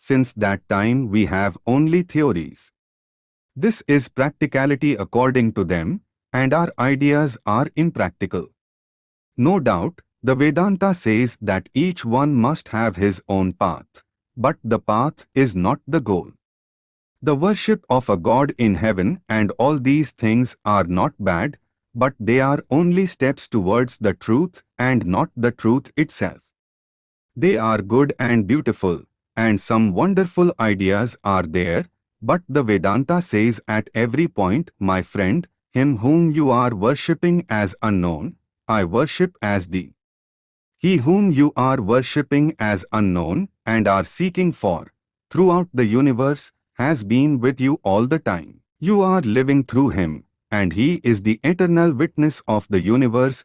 since that time we have only theories. This is practicality according to them, and our ideas are impractical. No doubt, the Vedanta says that each one must have his own path, but the path is not the goal. The worship of a god in heaven and all these things are not bad, but they are only steps towards the truth and not the truth itself. They are good and beautiful, and some wonderful ideas are there, but the Vedanta says at every point, my friend, him whom you are worshipping as unknown, I worship as thee. He whom you are worshipping as unknown and are seeking for, throughout the universe, has been with you all the time. You are living through him, and he is the eternal witness of the universe